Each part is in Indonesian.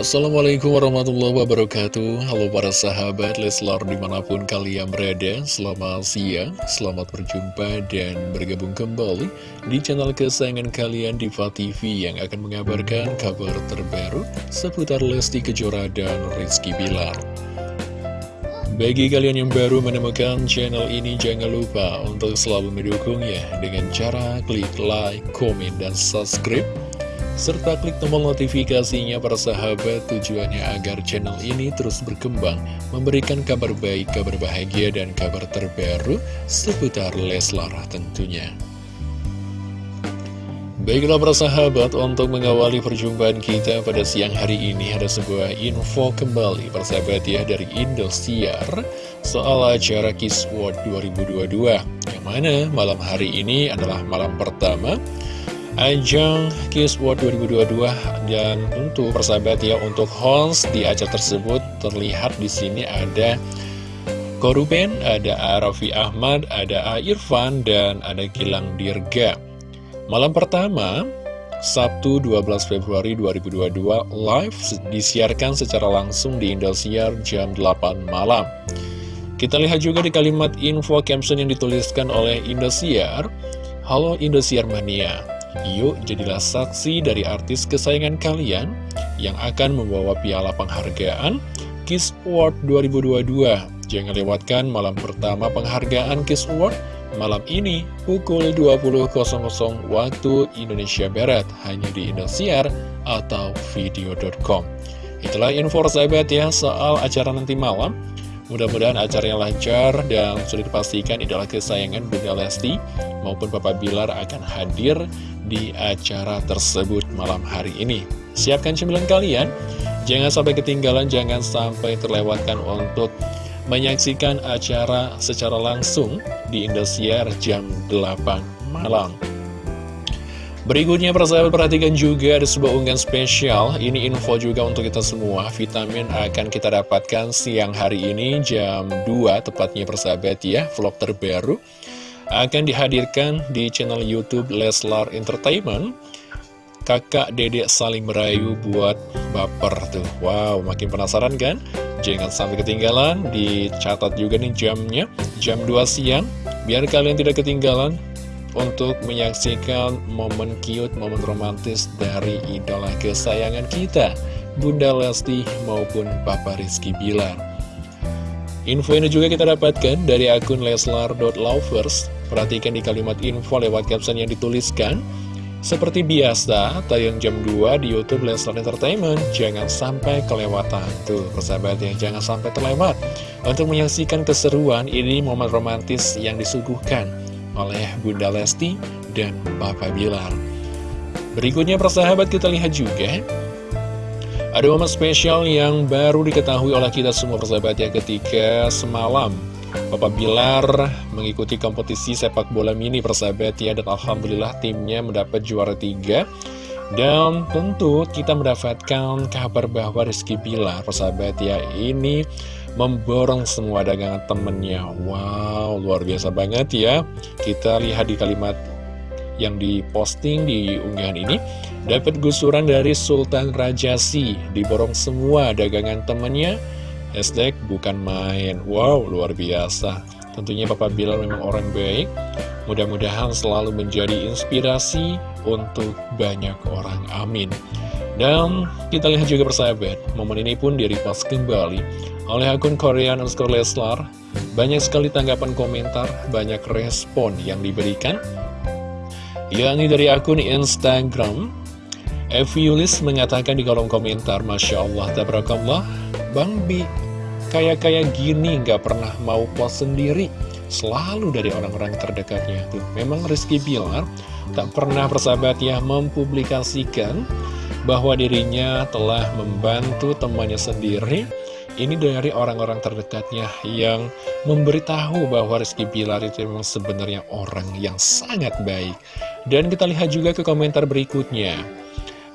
Assalamualaikum warahmatullahi wabarakatuh. Halo para sahabat Leslar di mana pun kalian berada Selamat siang, selamat berjumpa dan bergabung kembali Di channel kesayangan kalian Diva TV Yang akan mengabarkan kabar terbaru Seputar Lesti Kejora dan Rizky Bilar. Bagi kalian yang baru menemukan channel ini, jangan lupa untuk selalu mendukungnya dengan cara klik like, komen, dan subscribe serta klik tombol notifikasinya para sahabat tujuannya agar channel ini terus berkembang, memberikan kabar baik, kabar bahagia, dan kabar terbaru seputar Leslar tentunya. Baiklah para sahabat, untuk mengawali perjumpaan kita pada siang hari ini ada sebuah info kembali para sahabat ya dari Indosiar soal acara Kiss World 2022 yang mana malam hari ini adalah malam pertama ajang Kiss World 2022 dan untuk persahabat ya untuk host di acara tersebut terlihat di sini ada Koruben, ada Arafi Ahmad, ada A. Irfan, dan ada Gilang Dirga. Malam pertama, Sabtu 12 Februari 2022, live disiarkan secara langsung di Indosiar jam 8 malam. Kita lihat juga di kalimat info caption yang dituliskan oleh Indosiar, Halo Indosiar Mania, Yuk jadilah saksi dari artis kesayangan kalian yang akan membawa piala penghargaan Kiss Award 2022. Jangan lewatkan malam pertama penghargaan Kiss Award malam ini pukul 20.00 waktu Indonesia Barat hanya di Indosiar atau video.com. Itulah info sahabat ya soal acara nanti malam. Mudah-mudahan acaranya lancar dan sudah dipastikan adalah kesayangan Bunda Lesti maupun Papa Bilar akan hadir di acara tersebut malam hari ini. Siapkan cemilan kalian, jangan sampai ketinggalan, jangan sampai terlewatkan untuk menyaksikan acara secara langsung di Indosiar jam 8 malam. Berikutnya persahabat perhatikan juga ada sebuah unggahan spesial. Ini info juga untuk kita semua. Vitamin akan kita dapatkan siang hari ini jam 2 Tepatnya persahabat ya. Vlog terbaru Akan dihadirkan di channel Youtube Leslar Entertainment Kakak dedek saling merayu buat baper tuh Wow makin penasaran kan? Jangan sampai ketinggalan Dicatat juga nih jamnya Jam 2 siang Biar kalian tidak ketinggalan untuk menyaksikan momen cute, momen romantis dari idola kesayangan kita, Bunda Lesti maupun Papa Rizky Bilar. Info ini juga kita dapatkan dari akun leslar.lovers. Perhatikan di kalimat info lewat caption yang dituliskan. Seperti biasa, tayang jam 2 di Youtube Leslar Entertainment. Jangan sampai kelewatan. Tuh, persahabat ya, jangan sampai terlewat. Untuk menyaksikan keseruan, ini momen romantis yang disuguhkan oleh Bunda Lesti dan Papa Bilar. Berikutnya persahabat kita lihat juga ada momen spesial yang baru diketahui oleh kita semua persahabat ya ketika semalam Papa Bilar mengikuti kompetisi sepak bola mini persahabat ya dan Alhamdulillah timnya mendapat juara tiga. Dan tentu kita mendapatkan kabar bahwa Rizky Bilar persahabat ya ini memborong semua dagangan temennya Wow, luar biasa banget ya. Kita lihat di kalimat yang diposting di unggahan ini Dapat gusuran dari Sultan Rajasi Diborong semua dagangan temennya Hashtag bukan main. Wow, luar biasa. Tentunya Papa Bilal memang orang baik. Mudah-mudahan selalu menjadi inspirasi untuk banyak orang. Amin. Dan kita lihat juga persahabat, momen ini pun direpost kembali oleh akun Korean underscore Leslar. Banyak sekali tanggapan komentar, banyak respon yang diberikan. Yakni dari akun Instagram, Evi mengatakan di kolom komentar, Masya Allah, tabarakallah, Bang Bi, kayak-kayak gini nggak pernah mau post sendiri. Selalu dari orang-orang terdekatnya. Tuh, memang Rizky Bilar tak pernah persahabat ya mempublikasikan bahwa dirinya telah membantu temannya sendiri ini dari orang-orang terdekatnya yang memberitahu bahwa Rizky Bilar itu memang sebenarnya orang yang sangat baik. Dan kita lihat juga ke komentar berikutnya.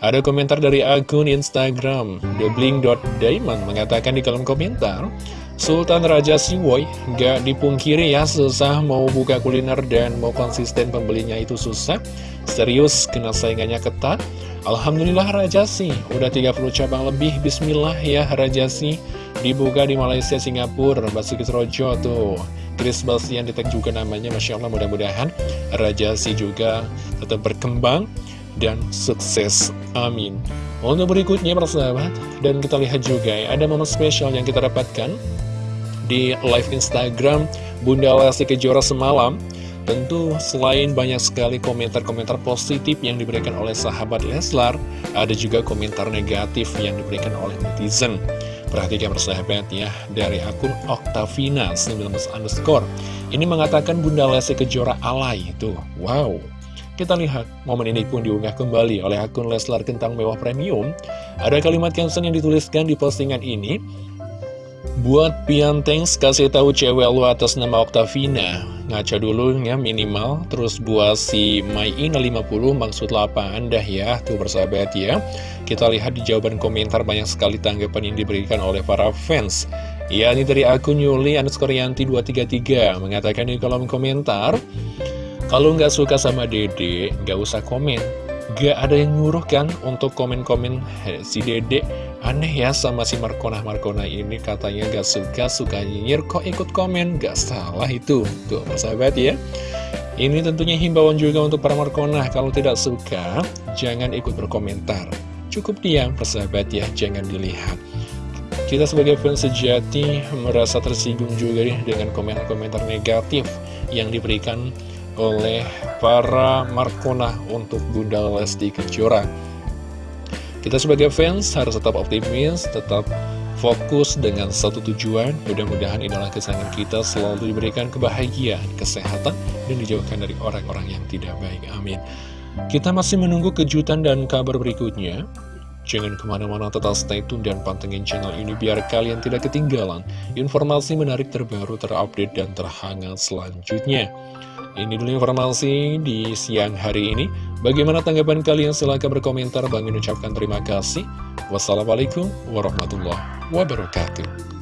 Ada komentar dari akun Instagram, thebling.diamond mengatakan di kolom komentar, Sultan Raja Siwoy gak dipungkiri ya susah mau buka kuliner dan mau konsisten pembelinya itu susah. Serius kena saingannya ketat. Alhamdulillah Raja sih. Udah 30 cabang lebih Bismillah ya Raja sih. Dibuka di Malaysia Singapura Basuki Rojo tuh Chris Balsian ditek juga namanya Masya Allah mudah-mudahan Raja sih juga tetap berkembang dan sukses. Amin. Untuk berikutnya persahabat dan kita lihat juga ya ada momen spesial yang kita dapatkan di live Instagram Bunda Lesti Kejora semalam. Tentu selain banyak sekali komentar-komentar positif yang diberikan oleh sahabat Leslar Ada juga komentar negatif yang diberikan oleh netizen Perhatikan persahabat ya Dari akun Octavina 19 underscore. Ini mengatakan Bunda Lesti Kejora alay itu. Wow. Kita lihat, momen ini pun diunggah kembali oleh akun Leslar Kentang Mewah Premium. Ada kalimat caption yang dituliskan di postingan ini, Buat Piantengs kasih tahu cewek lu atas nama Octavina. Ngaca dulu ya minimal. Terus buat si Ina 50 maksud apa anda ya Tuh bersahabat ya. Kita lihat di jawaban komentar banyak sekali tanggapan yang diberikan oleh para fans. Ya ini dari akun Yuli underscore Yanti 233 Mengatakan di kolom komentar Kalau nggak suka sama dede nggak usah komen Gak ada yang nyuruh kan untuk komen-komen si dede Aneh ya sama si Markona-Markona ini katanya gak suka, suka nyinyir kok ikut komen, gak salah itu. Tuh, sahabat ya. Ini tentunya himbauan juga untuk para Markona, kalau tidak suka, jangan ikut berkomentar. Cukup diam, persahabat ya, jangan dilihat. Kita sebagai fans sejati merasa tersinggung juga nih dengan komentar-komentar negatif yang diberikan oleh para Markona untuk Bunda Lesti Kejora. Kita sebagai fans harus tetap optimis, tetap fokus dengan satu tujuan. Mudah-mudahan idola kesayangan kita selalu diberikan kebahagiaan, kesehatan, dan dijauhkan dari orang-orang yang tidak baik. Amin. Kita masih menunggu kejutan dan kabar berikutnya. Jangan ke mana-mana tetap stay tune dan pantengin channel ini biar kalian tidak ketinggalan informasi menarik terbaru, terupdate, dan terhangat selanjutnya. Ini dulu informasi di siang hari ini. Bagaimana tanggapan kalian? Silahkan berkomentar. Bang ucapkan terima kasih. Wassalamualaikum warahmatullahi wabarakatuh.